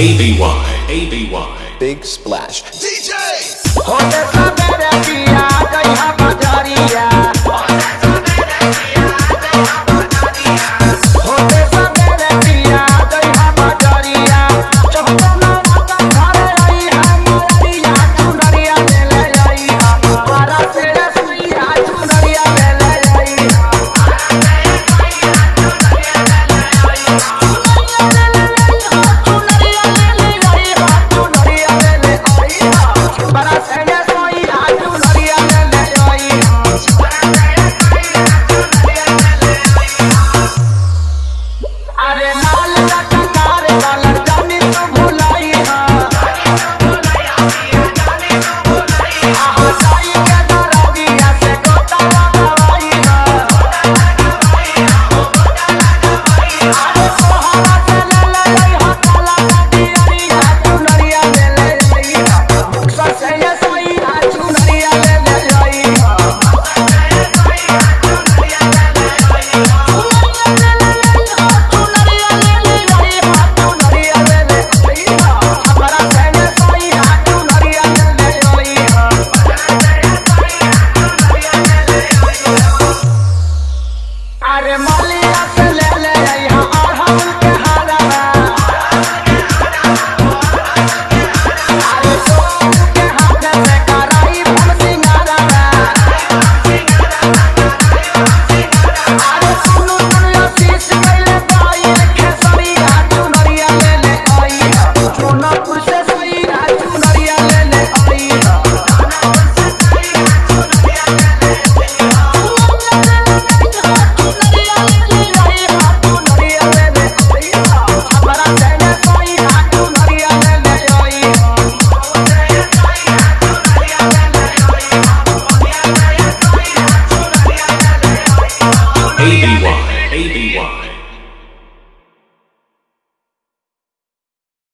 ABY. ABY. Big Splash. DJ! remolado.